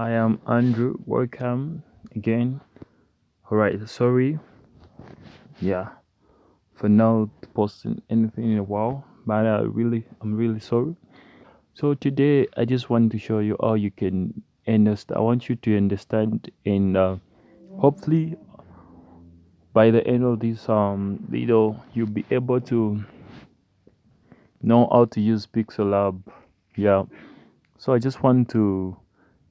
I am Andrew. Welcome again. Alright, sorry. Yeah, for not posting anything in a while, but I really, I'm really sorry. So today I just want to show you how you can understand. I want you to understand, and uh, hopefully by the end of this um video, you'll be able to know how to use Pixel Lab. Yeah. So I just want to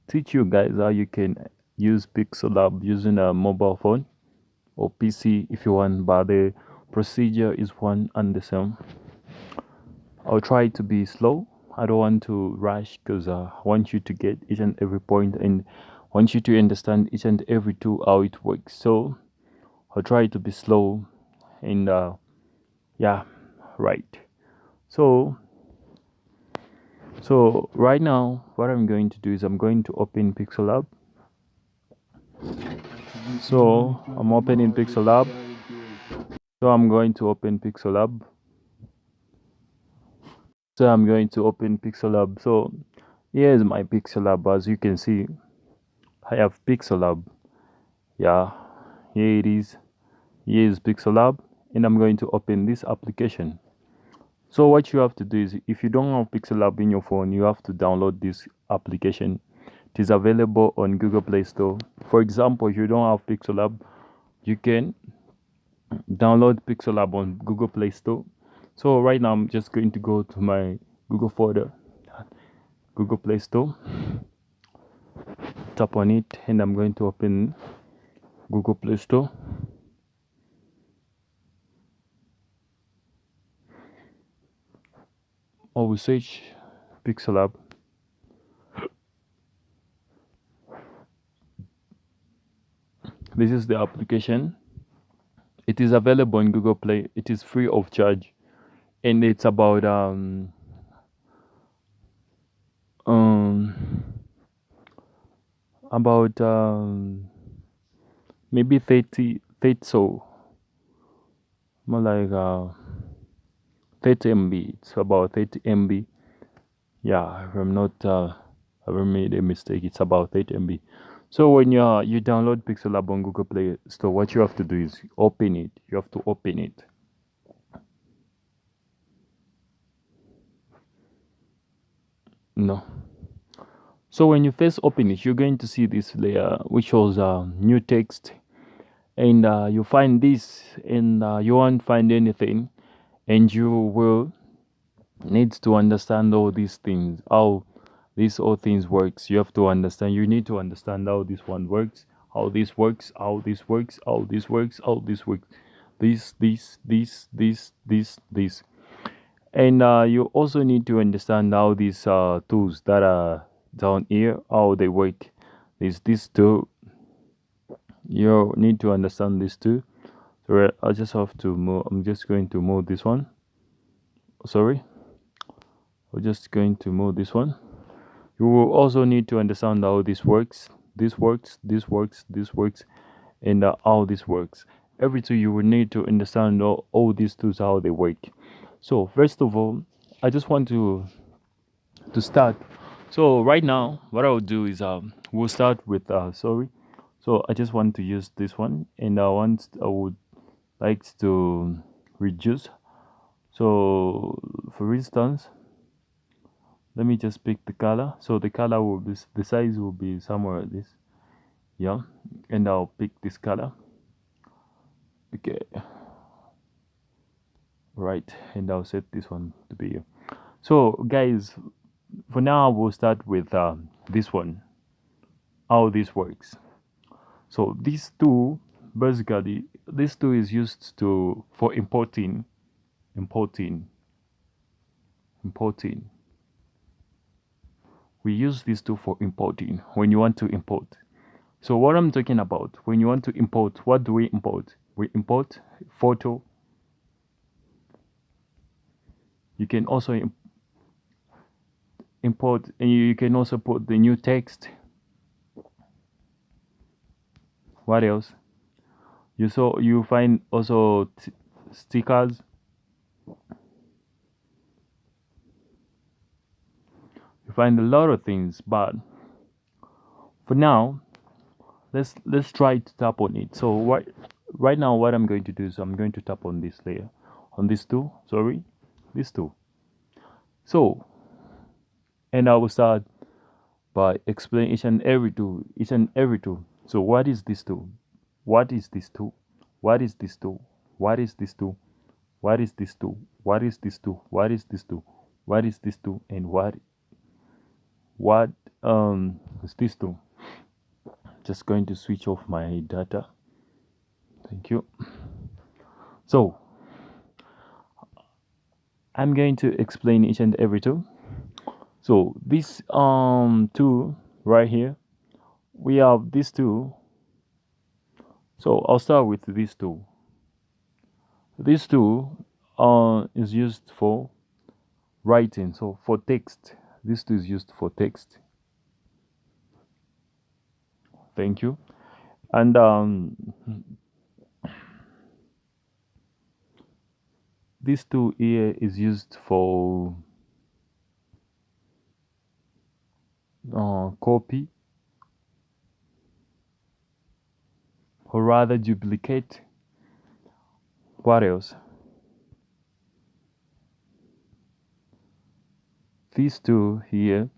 teach you guys how you can use Pixel Lab using a mobile phone or PC if you want, but the procedure is one and the same. I'll try to be slow. I don't want to rush because uh, I want you to get each and every point and want you to understand each and every tool how it works. So I'll try to be slow and uh, yeah, right. So so right now what I'm going to do is I'm going to open Pixel Lab. So I'm opening Pixel Lab. So I'm going to open Pixel Lab. So I'm going to open Pixel Lab. So here's my Pixel Lab. As you can see, I have Pixel Lab. Yeah, here it is. Here is Pixel Lab, and I'm going to open this application. So what you have to do is, if you don't have Pixel Lab in your phone, you have to download this application. It is available on Google Play Store. For example, if you don't have Pixel Lab, you can download Pixel Lab on Google Play Store so right now I'm just going to go to my Google folder Google Play Store tap on it and I'm going to open Google Play Store Search Pixel Lab. This is the application. It is available in Google Play. It is free of charge. And it's about um um about um maybe 30 30 so more like uh 30 MB it's about 30 MB yeah if I'm not uh haven't made a mistake it's about 30 MB so when you uh, you download Pixel Lab on Google Play Store what you have to do is open it. You have to open it. No. So when you first open it you're going to see this layer which shows uh, new text. And uh, you find this and uh, you won't find anything and you will need to understand all these things how these all things works. You have to understand you need to understand how this one works how this works how this works how this works how this works. This this this this this this. And uh, you also need to understand how these uh, tools that are down here how they work. Is this tool you need to understand this too so I just have to move I'm just going to move this one. Sorry. We're just going to move this one. You will also need to understand how this works. This works this works this works and uh, how this works. Every tool you will need to understand all, all these tools how they work. So first of all i just want to to start. So right now what i'll do is um we'll start with uh sorry. So i just want to use this one and i want i would like to reduce. So for instance let me just pick the color. So the color will be the size will be somewhere like this. Yeah and i'll pick this color. Okay. Right and I'll set this one to be so guys for now we'll start with uh, this one. How this works. So these two basically this tool is used to for importing importing importing. We use this tool for importing when you want to import. So what I'm talking about when you want to import what do we import? We import photo. You can also import and you can also put the new text. What else you saw you find also stickers? You find a lot of things but for now let's let's try to tap on it. So what right now what i'm going to do is i'm going to tap on this layer on this two sorry this two. So and i will start by explaining each and every tool each and every tool so what is this tool what is this tool what is this tool what is this tool what is this tool what is this tool what is this tool what is this tool and what? What um is this tool just going to switch off my data. Thank you. So i'm going to explain each and every tool so this um tool right here we have this tool so i'll start with this tool this tool uh, is used for writing so for text. This tool is used for text. Thank you. And um, this tool here is used for uh, copy or rather duplicate what else? This tool here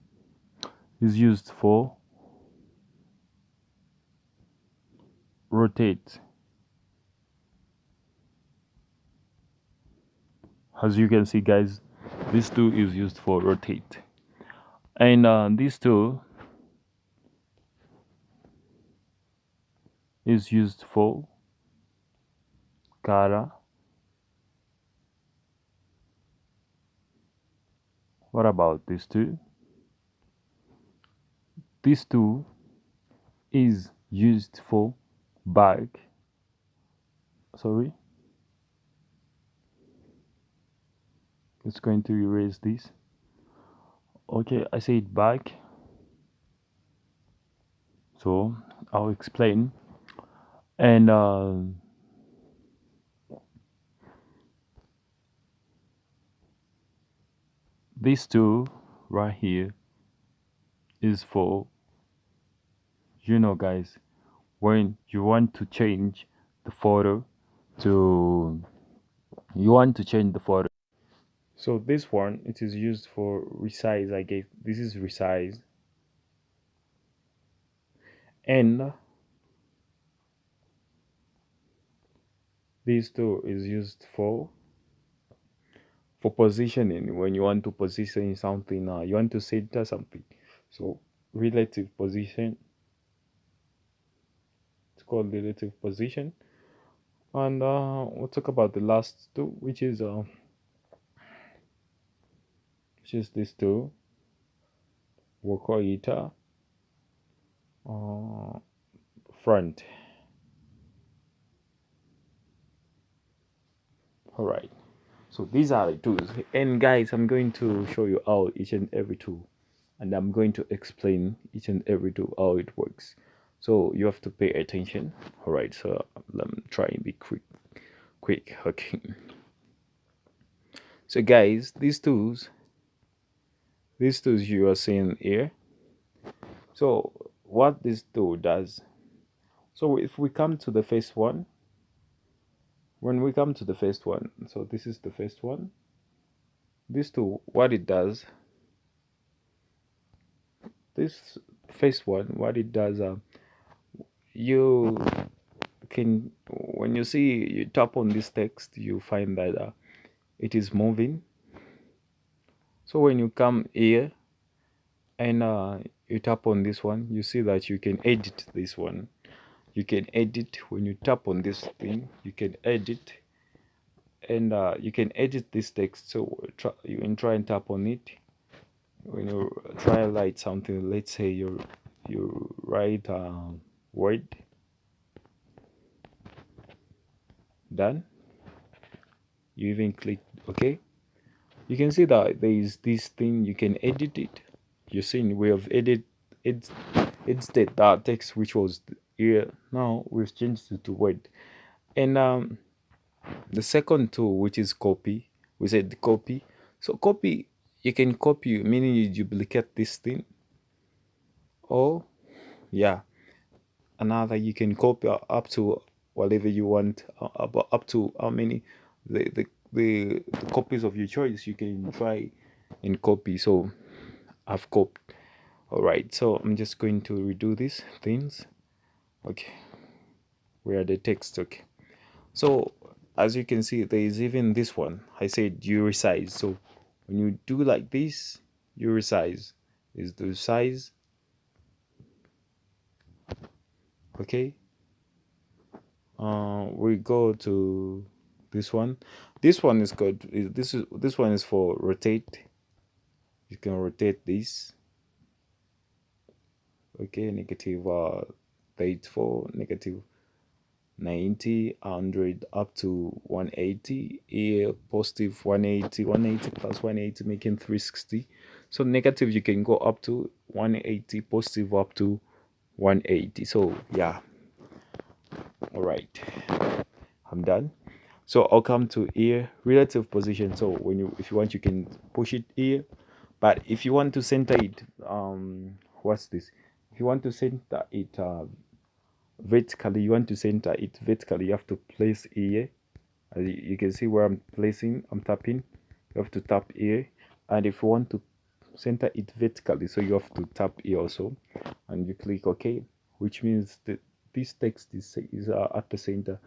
is used for rotate. As you can see guys this tool is used for rotate. And uh, this tool is used for color what about this tool this tool is used for back sorry. It's going to erase this. Okay I said back so I'll explain and uh, this tool right here is for you know guys when you want to change the photo to you want to change the photo. So this one it is used for resize I guess. This is resize. And this tool is used for for positioning. When you want to position something uh, you want to center something. So relative position it's called relative position. And uh, we'll talk about the last two which is uh, which is this two we'll uh, uh, front all right. So these are the tools. And guys i'm going to show you how each and every tool and i'm going to explain each and every tool how it works. So you have to pay attention. All right so let me try and be quick quick okay so guys these tools these tools you are seeing here. So what this tool does so if we come to the first one when we come to the first one so this is the first one. This tool what it does this first one what it does uh, you can when you see you tap on this text you find that uh, it is moving. So when you come here and uh, you tap on this one you see that you can edit this one you can edit when you tap on this thing you can edit and uh, you can edit this text. So try, you can try and tap on it. When you try to write something let's say you you write um, word. Done. You even click ok you can see that there is this thing you can edit it. You're seeing we have edit it's instead that text which was here now we've changed it to word. And um the second tool which is copy we said copy. So copy you can copy meaning you duplicate this thing. Or yeah another you can copy up to whatever you want uh, up, up to how many the, the the, the copies of your choice you can try and copy. So I've copied. All right so I'm just going to redo these things okay. Where the text? Okay. So as you can see there is even this one. I said you resize. So when you do like this you resize. Is the size okay? Uh, we go to this one. This one is good. This is this one is for rotate. You can rotate this. Okay negative uh 34 negative 90 100 up to 180 here positive 180 180 plus 180 making 360 so negative you can go up to 180 positive up to 180 so yeah. All right. I'm done. So i'll come to here. Relative position. So when you if you want you can push it here. But if you want to center it um what's this? If you want to center it uh, vertically you want to center it vertically you have to place here. As you can see where i'm placing i'm tapping you have to tap here. And if you want to center it vertically so you have to tap here also. And you click ok which means that this text is, is uh, at the center.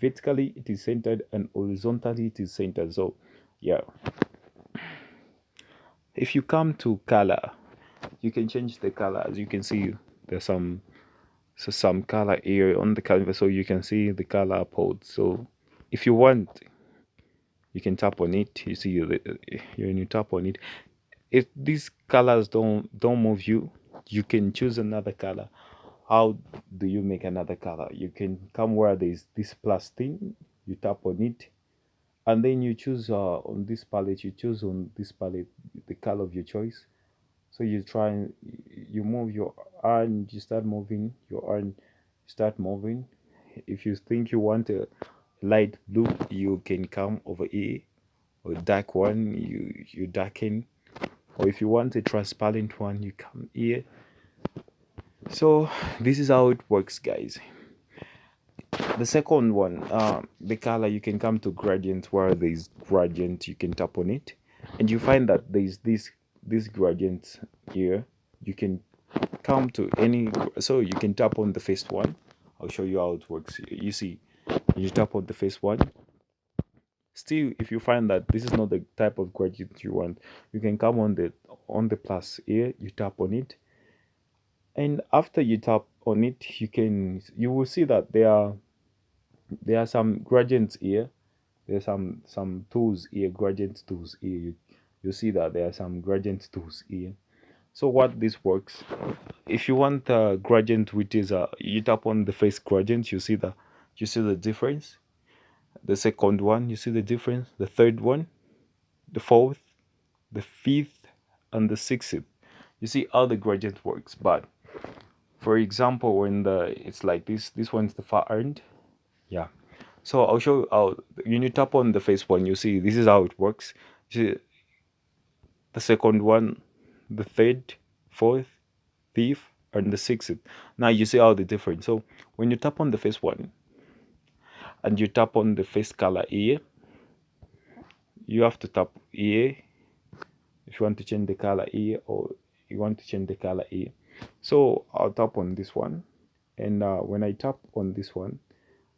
Vertically it is centered and horizontally it is centered. So yeah. If you come to color you can change the color. As you can see there's some so some color here on the canvas so you can see the color pod so if you want you can tap on it. You see when you tap on it if these colors don't don't move you you can choose another color. How do you make another color? You can come where there's this plus thing you tap on it and then you choose uh, on this palette you choose on this palette the color of your choice so you try and you move your arm you start moving your arm start moving. If you think you want a light blue you can come over here. Or dark one you you darken. Or if you want a transparent one you come here. So this is how it works guys. The second one uh, the color you can come to gradient. Where there is gradient you can tap on it. And you find that there is this this gradient here you can come to any so you can tap on the first one. I'll show you how it works. You see you tap on the first one. Still if you find that this is not the type of gradient you want you can come on the on the plus here you tap on it. And after you tap on it you can you will see that there are there are some gradients here. There's some some tools here gradient tools here. You, you see that there are some gradient tools here. So what this works if you want a gradient which is a you tap on the first gradient you see the you see the difference? The second one you see the difference? The third one? The fourth? The fifth? And the sixth? You see how the gradient works but for example when the it's like this this one's the far end. Yeah. So i'll show you how when you tap on the first one you see this is how it works. You see the second one the third fourth fifth and the sixth. Now you see how the difference. So when you tap on the first one and you tap on the first color here you have to tap here. If you want to change the color here or you want to change the color here. So I'll tap on this one and uh, when I tap on this one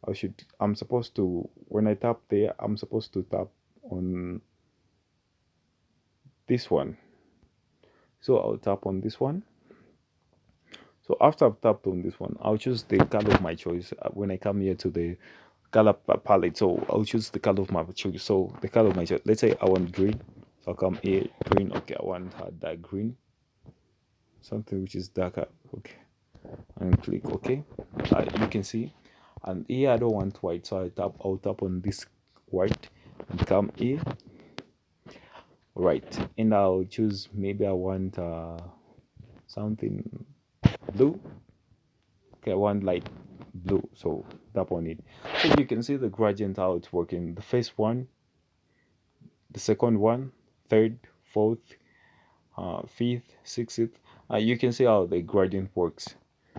I should I'm supposed to when I tap there I'm supposed to tap on this one. So I'll tap on this one. So after I've tapped on this one I'll choose the color of my choice uh, when I come here to the color palette. So I'll choose the color of my choice. So the color of my choice let's say I want green. So I'll come here green okay I want that green. Something which is darker okay. And click ok uh, you can see. And here i don't want white so i tap i'll tap on this white and come here right. And i'll choose maybe i want uh, something blue. Okay i want light blue so tap on it. So you can see the gradient how it's working. The first one the second one third fourth uh, fifth sixth. Uh, you can see how the gradient works.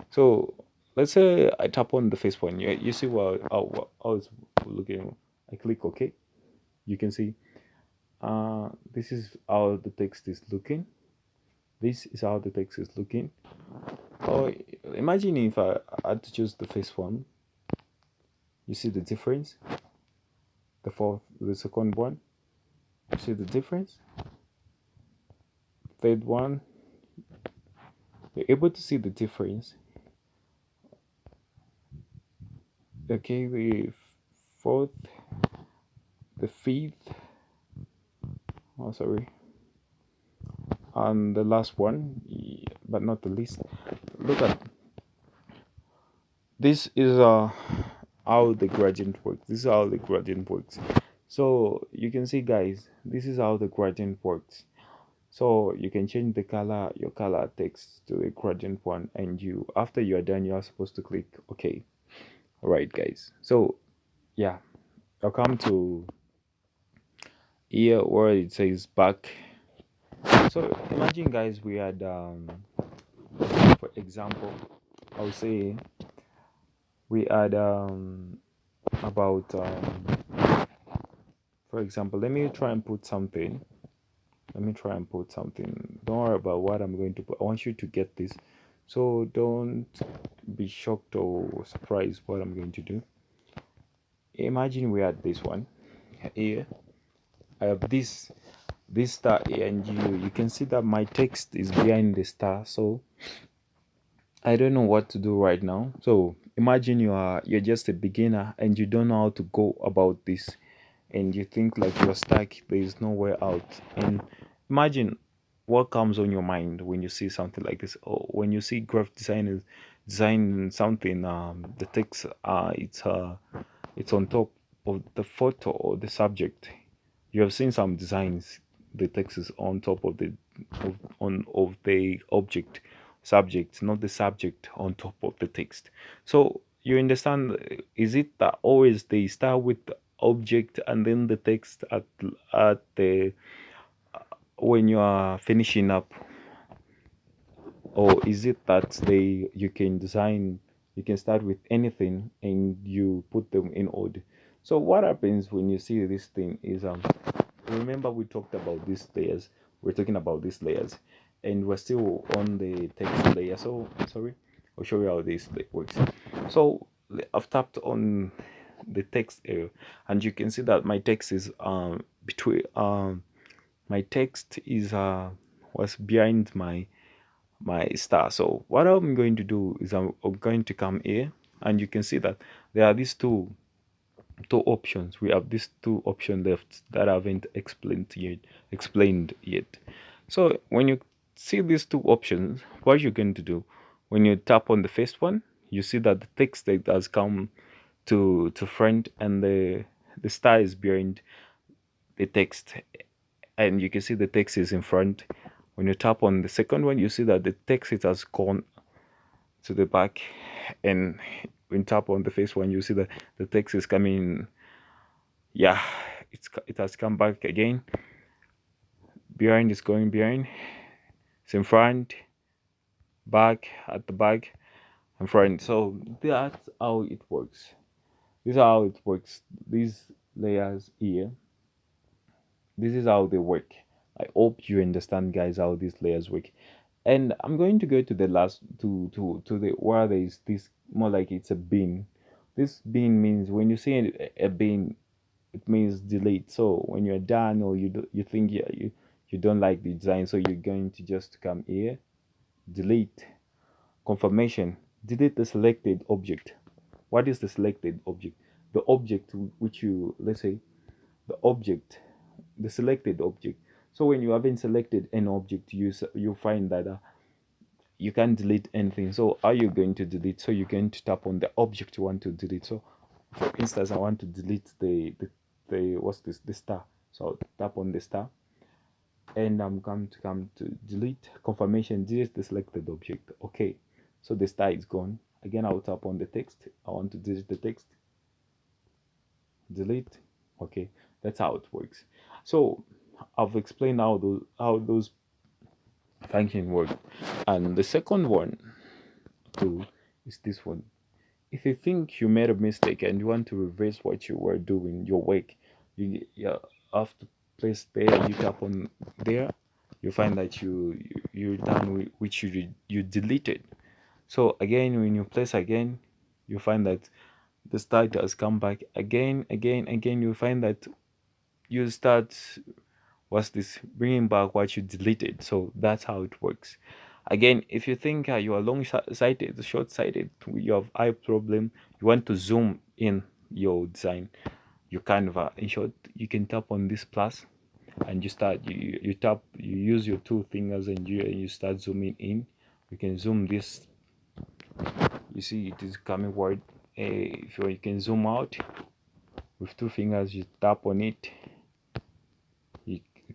So let's say I tap on the first one. You, you see what how, how it's looking. I click OK. You can see uh, this is how the text is looking. This is how the text is looking. Oh imagine if I had to choose the first one. You see the difference? The fourth the second one? You see the difference? Third one? You're able to see the difference? Okay the fourth the fifth oh sorry. And the last one but not the least look at this is uh how the gradient works. This is how the gradient works. So you can see guys this is how the gradient works. So you can change the color your color text to a gradient one and you after you are done you are supposed to click ok. All right guys. So yeah i'll come to here where it says back. So imagine guys we had um for example i would say we had um about um for example let me try and put something. Let me try and put something. Don't worry about what i'm going to put. I want you to get this. So don't be shocked or surprised what i'm going to do. Imagine we had this one here i have this this star and you you can see that my text is behind the star so i don't know what to do right now. So imagine you are you're just a beginner and you don't know how to go about this. And you think like you're stuck there is nowhere out. And imagine what comes on your mind when you see something like this or when you see graphic designers design something um the text uh it's uh it's on top of the photo or the subject you have seen some designs the text is on top of the of, on of the object subject not the subject on top of the text. So you understand is it that always they start with the object and then the text at at the uh, when you are finishing up? Or is it that they you can design you can start with anything and you put them in order so what happens when you see this thing is um remember we talked about these layers. We're talking about these layers and we're still on the text layer. So sorry i'll show you how this works. So i've tapped on the text area and you can see that my text is um between um my text is uh was behind my my star. So what i'm going to do is i'm, I'm going to come here and you can see that there are these two two options. We have these two options left that I haven't explained yet explained yet. So when you see these two options what you're going to do when you tap on the first one you see that the text that has come to to front and the the star is behind the text. And you can see the text is in front. When you tap on the second one you see that the text it has gone to the back and when tap on the first one you see that the text is coming. Yeah it's it has come back again. Behind is going behind. It's in front. Back at the back and front. So that's how it works. This is how it works. These layers here this is how they work. I hope you understand guys how these layers work and i'm going to go to the last to to to the where there is this more like it's a bin this bin means when you say a bin it means delete. So when you're done or you do, you think you, you you don't like the design so you're going to just come here delete. Confirmation. Delete the selected object. What is the selected object? The object which you let's say the object the selected object so when you haven't selected an object you you find that uh, you can't delete anything. So are you going to delete? So you're going to tap on the object you want to delete. So for instance i want to delete the the, the what's this the star. So I'll tap on the star and i'm going to come to delete. Confirmation delete the selected object. Okay. So the star is gone. Again i'll tap on the text. I want to delete the text. Delete. Okay. That's how it works. So i've explained how those how those function work. And the second one too is this one. If you think you made a mistake and you want to reverse what you were doing your work you, you have to place there you tap on there you find that you, you are done with which you you deleted. So again when you place again you find that the start has come back again again again. You find that you start what's this bringing back what you deleted? So that's how it works. Again if you think uh, you are long-sighted short-sighted you have eye problem you want to zoom in your design your canva in short you can tap on this plus and you start you, you tap you use your two fingers and you, and you start zooming in. You can zoom this. You see it is coming wide. Uh, if you, you can zoom out. With two fingers you tap on it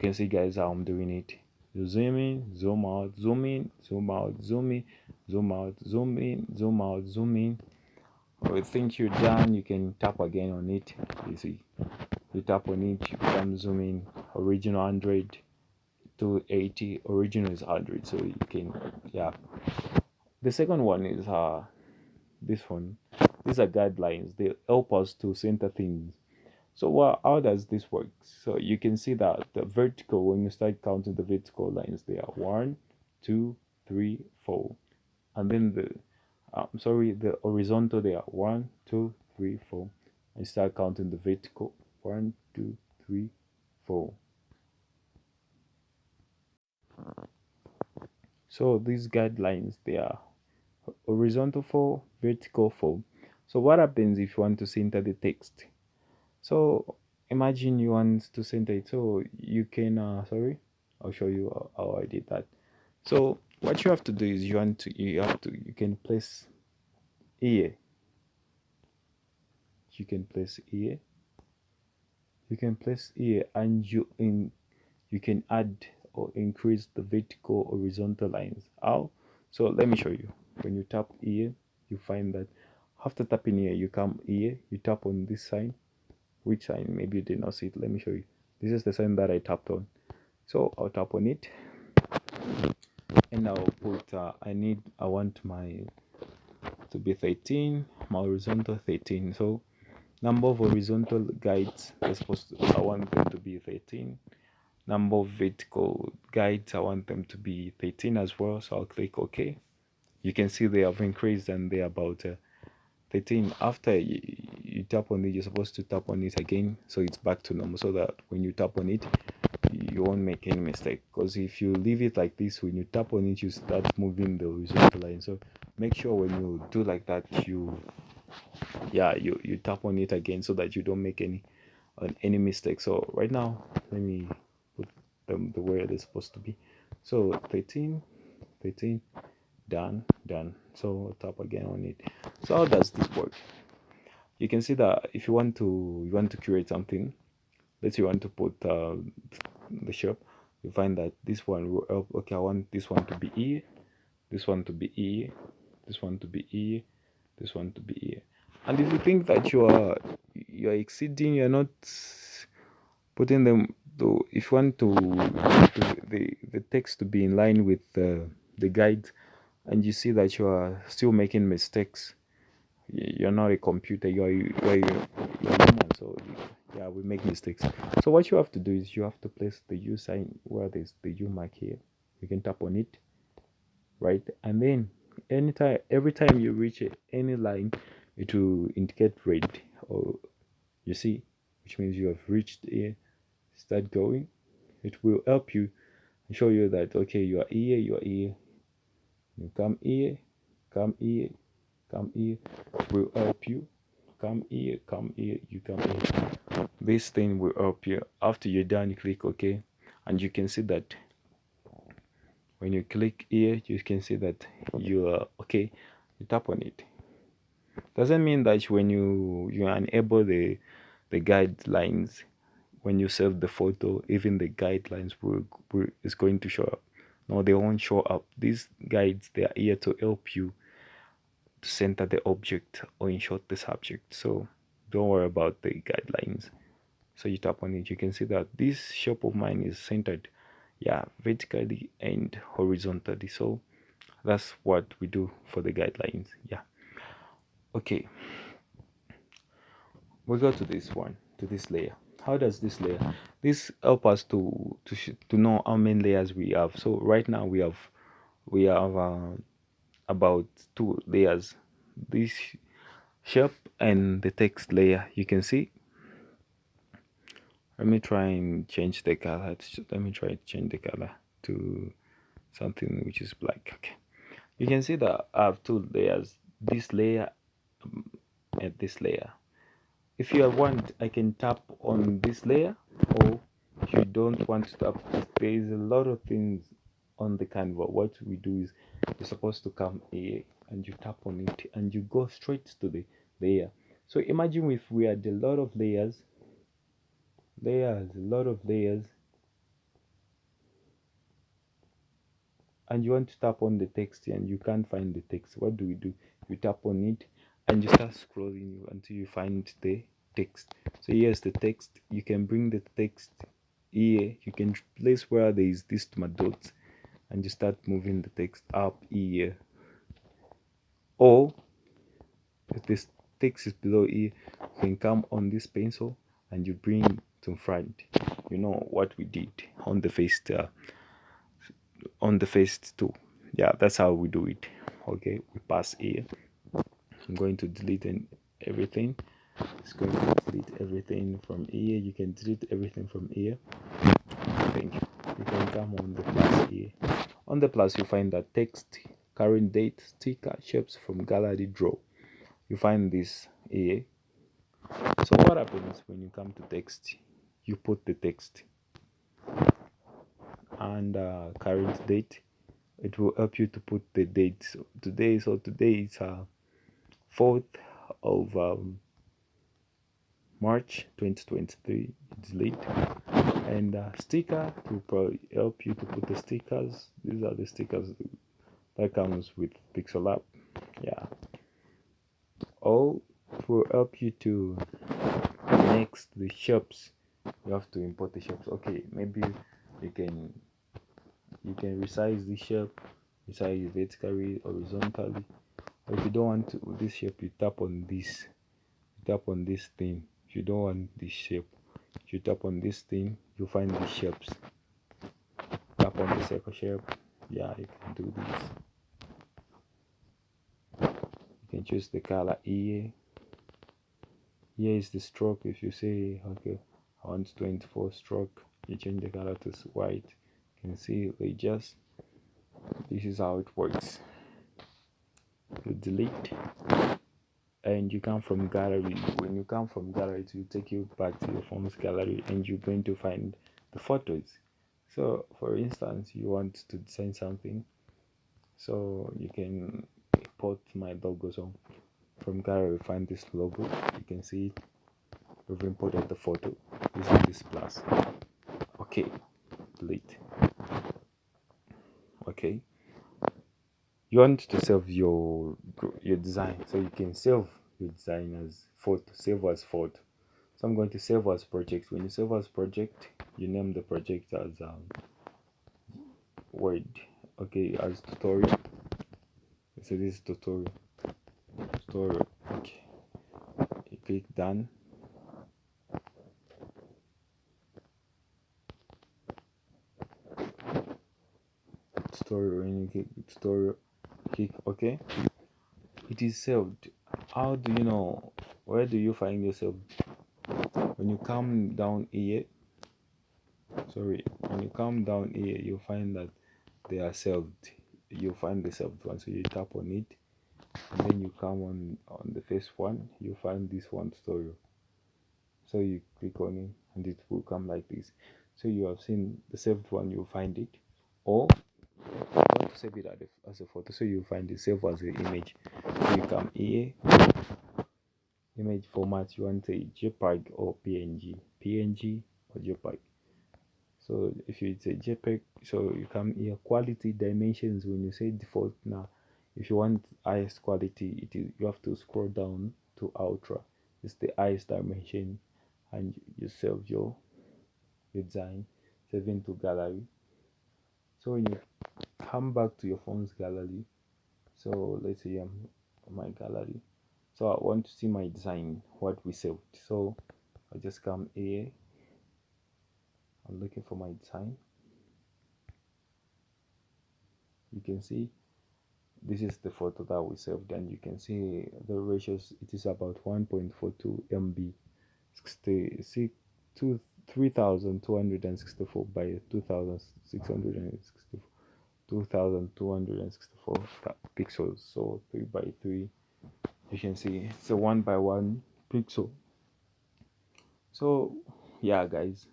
can see guys how i'm doing it. You zoom in zoom out zoom in zoom out zoom in zoom out zoom in zoom out zoom in. Or you think you're done you can tap again on it. You see you tap on it you can zoom in. Original 100 to 80 original is 100 so you can yeah. The second one is uh this one. These are guidelines. They help us to center things so well, how does this work? So you can see that the vertical when you start counting the vertical lines they are one two three four. And then the i'm sorry the horizontal they are one two three four. And start counting the vertical one two three four. So these guidelines they are horizontal for vertical for so what happens if you want to center the text so imagine you want to center it so you can uh, sorry i'll show you how i did that. So what you have to do is you want to you have to you can place here you can place here you can place here and you in you can add or increase the vertical horizontal lines. How? So let me show you. When you tap here you find that after tapping here you come here you tap on this sign which I maybe you did not see it. Let me show you. This is the sign that i tapped on. So i'll tap on it. And i'll put uh, i need i want my to be 13 my horizontal 13 so number of horizontal guides are supposed to i want them to be 13 number of vertical guides i want them to be 13 as well. So i'll click ok. You can see they have increased and they're about uh, 13 after you, you tap on it you're supposed to tap on it again so it's back to normal so that when you tap on it you won't make any mistake. Because if you leave it like this when you tap on it you start moving the horizontal line. So make sure when you do like that you yeah you you tap on it again so that you don't make any uh, any mistake. So right now let me put them the way they're supposed to be. So 13 13 done done so tap again on it. So how does this work? You can see that if you want to you want to create something let's say you want to put uh, the shop you find that this one will help okay i want this one to be e this one to be e this one to be e this one to be e. And if you think that you are you're exceeding you're not putting them to if you want to, to the the text to be in line with uh, the guide and you see that you are still making mistakes. You're not a computer you're you're, you're human so yeah we make mistakes. So what you have to do is you have to place the u sign where there's the u mark here. You can tap on it right? And then anytime every time you reach any line it will indicate red or you see which means you have reached here start going. It will help you and show you that okay you are here you are here you come here come here come here. We'll help you. Come here come here you come here. This thing will help you. After you're done you click ok. And you can see that when you click here you can see that you are okay you tap on it. Doesn't mean that when you you enable the the guidelines when you save the photo even the guidelines will, will is going to show up no they won't show up. These guides they are here to help you to center the object or in short the subject. So don't worry about the guidelines. So you tap on it. You can see that this shape of mine is centered yeah vertically and horizontally. So that's what we do for the guidelines yeah. Okay. We'll go to this one to this layer how does this layer this help us to to to know how many layers we have? So right now we have we have uh, about two layers. This shape and the text layer you can see. Let me try and change the color. Let me try to change the color to something which is black. Okay. You can see that I have two layers this layer um, and this layer if you want I can tap on this layer or if you don't want to tap there is a lot of things on the canva what we do is you're supposed to come here and you tap on it and you go straight to the layer. So imagine if we had a lot of layers layers a lot of layers and you want to tap on the text and you can't find the text. What do we do? You tap on it and you start scrolling until you find the text. So here's the text. You can bring the text here. You can place where there is this my dots and you start moving the text up here. Or if this text is below here you can come on this pencil and you bring to front. You know what we did on the face uh, on the face too. Yeah that's how we do it. Okay we pass here i'm going to delete everything. It's going to delete everything from here. You can delete everything from here. Thank you. You can come on the plus here. On the plus you find that text current date sticker shapes from gallery draw. You find this here. So what happens when you come to text? You put the text and uh, current date. It will help you to put the date so today so today is uh 4th of um, March 2023 it's late and uh, sticker will probably help you to put the stickers. These are the stickers that comes with pixel app yeah. It will help you to next the shops. You have to import the shops. Okay maybe you can you can resize the shape resize vertically horizontally. or if you don't want to, this shape you tap on this you tap on this thing. If you don't want this shape if you tap on this thing you find the shapes. Tap on the circle shape. Yeah you can do this. You can choose the color here here is the stroke. If you say okay i want 24 stroke you change the color to white. You can see they just this is how it works delete. And you come from gallery. When you come from gallery it will take you back to your phone's gallery and you're going to find the photos. So for instance you want to design something so you can import my logo. So from gallery find this logo. You can see we've imported the photo. Using this plus. Okay delete. Okay you want to save your your design so you can save your design as photo save as photo so i'm going to save as project. When you save as project you name the project as um, word. Okay as tutorial. So this is tutorial. Tutorial. Okay. You click done. Tutorial when you click tutorial click ok it is saved how do you know where do you find yourself? When you come down here sorry when you come down here you find that they are saved you find the saved one. So you tap on it and then you come on on the first one. You find this one story. So you click on it and it will come like this. So you have seen the saved one you find it. Or want to save it as a photo so you find it save as an image. So you come here image format you want a jpeg or png png or jpeg. So if it's a jpeg so you come here quality dimensions when you say default now if you want highest quality it is you have to scroll down to ultra. It's the highest dimension and you save your, your design save into gallery so when you come back to your phone's gallery so let's say I'm my gallery so I want to see my design what we saved. So I just come here I'm looking for my design. You can see this is the photo that we saved and you can see the ratios it is about 1.42 MB 66 3264 by 2664 2264 pixels so 3 by 3 you can see. It's a 1 by 1 pixel. So yeah guys.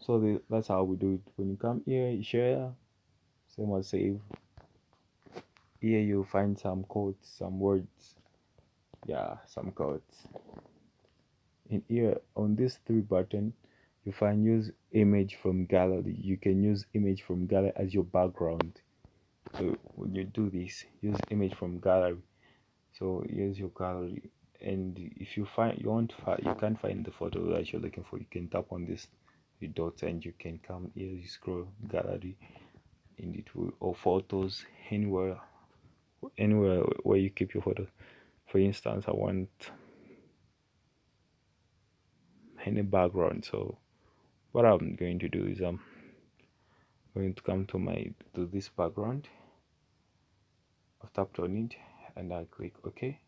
So the, that's how we do it. When you come here you share. Same as save. Here you find some codes some words. Yeah some codes in here on this three button you find use image from gallery. You can use image from gallery as your background. So when you do this use image from gallery. So here's your gallery. And if you find you want you can't find the photo that you're looking for. You can tap on this dots and you can come here you scroll gallery and it will or photos anywhere anywhere where you keep your photos for instance i want any background so what i'm going to do is i'm going to come to my to this background. I've tapped on it and i click ok.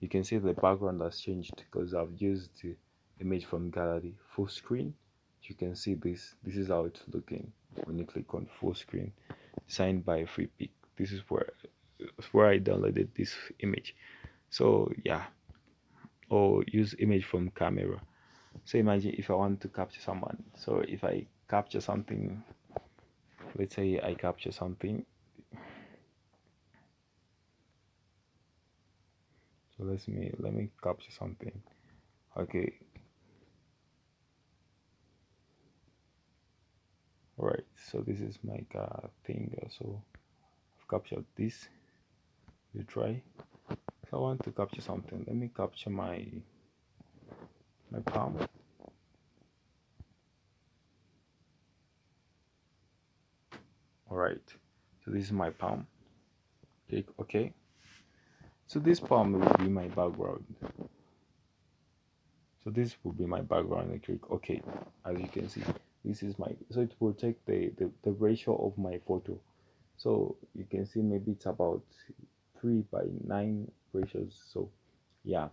You can see the background has changed because i've used the image from gallery full screen. You can see this this is how it's looking when you click on full screen signed by Freepik this is where where i downloaded this image. So yeah or use image from camera so imagine if i want to capture someone. So if i capture something let's say i capture something. So let me let me capture something. Okay. All right so this is my uh, thing. So i've captured this. You try. So i want to capture something let me capture my my palm all right. So this is my palm. Click ok so this palm will be my background. So this will be my background I click ok as you can see this is my so it will take the, the the ratio of my photo. So you can see maybe it's about 3 by 9 ratios. So yeah.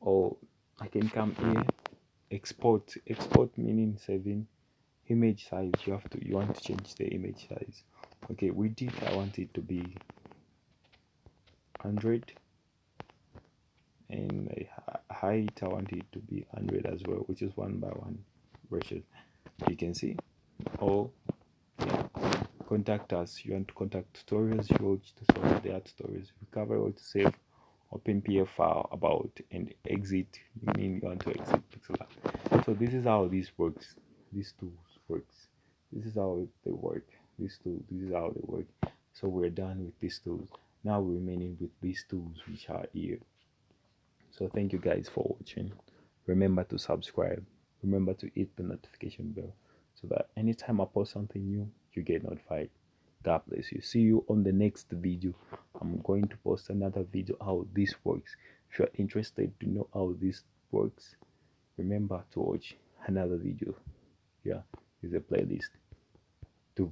Or I can come here. Export export meaning saving. Image size you have to you want to change the image size. Okay with it I want it to be 100 and height I want it to be 100 as well which is one by one ratio you can see? Or yeah, contact us. You want to contact tutorials you watch tutorials there are tutorials. We cover what to save open pf file about and exit you mean you want to exit pixel art so this is how this works. These tools works. This is how they work. These tools this is how they work. So we're done with these tools. Now we're remaining with these tools which are here. So thank you guys for watching. Remember to subscribe. Remember to hit the notification bell so that anytime i post something new you get notified god bless you. See you on the next video. I'm going to post another video how this works. If you're interested to know how this works remember to watch another video. Yeah is a playlist to